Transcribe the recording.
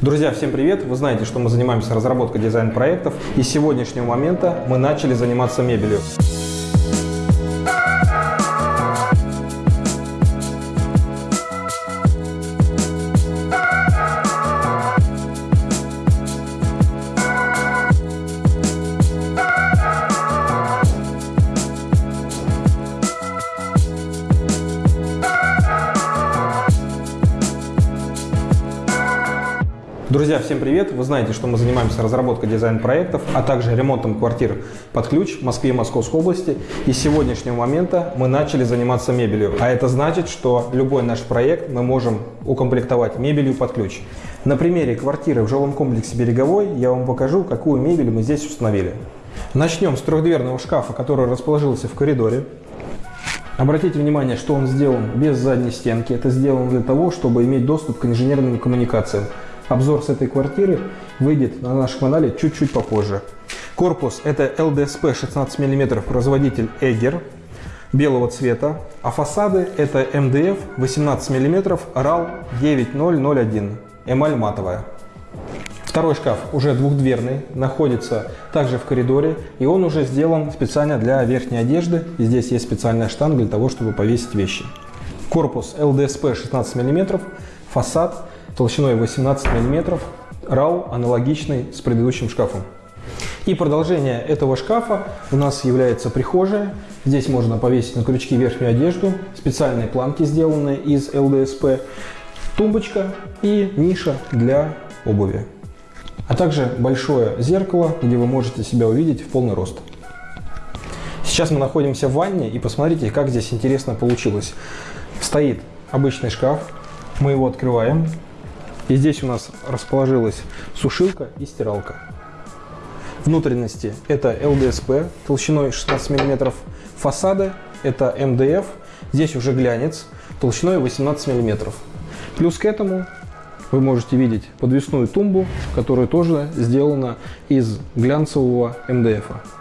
Друзья, всем привет! Вы знаете, что мы занимаемся разработкой дизайн-проектов, и с сегодняшнего момента мы начали заниматься мебелью. Друзья, всем привет! Вы знаете, что мы занимаемся разработкой дизайн-проектов, а также ремонтом квартир под ключ в Москве и Московской области. И с сегодняшнего момента мы начали заниматься мебелью. А это значит, что любой наш проект мы можем укомплектовать мебелью под ключ. На примере квартиры в жилом комплексе «Береговой» я вам покажу, какую мебель мы здесь установили. Начнем с трехдверного шкафа, который расположился в коридоре. Обратите внимание, что он сделан без задней стенки. Это сделано для того, чтобы иметь доступ к инженерным коммуникациям. Обзор с этой квартиры выйдет на нашем канале чуть-чуть попозже. Корпус это LDSP 16 мм производитель Eger белого цвета, а фасады это MDF 18 мм RAL 9001 эмаль матовая. Второй шкаф уже двухдверный, находится также в коридоре, и он уже сделан специально для верхней одежды. И здесь есть специальная штанга для того, чтобы повесить вещи. Корпус LDSP 16 мм, фасад толщиной 18 мм, RAW аналогичный с предыдущим шкафом. И продолжение этого шкафа у нас является прихожая. Здесь можно повесить на крючки верхнюю одежду, специальные планки, сделанные из ЛДСП, тумбочка и ниша для обуви. А также большое зеркало, где вы можете себя увидеть в полный рост. Сейчас мы находимся в ванне и посмотрите, как здесь интересно получилось. Стоит обычный шкаф, мы его открываем, и здесь у нас расположилась сушилка и стиралка. Внутренности это LDSP толщиной 16 мм. Фасады это MDF. Здесь уже глянец толщиной 18 мм. Плюс к этому вы можете видеть подвесную тумбу, которая тоже сделана из глянцевого МДФ. -а.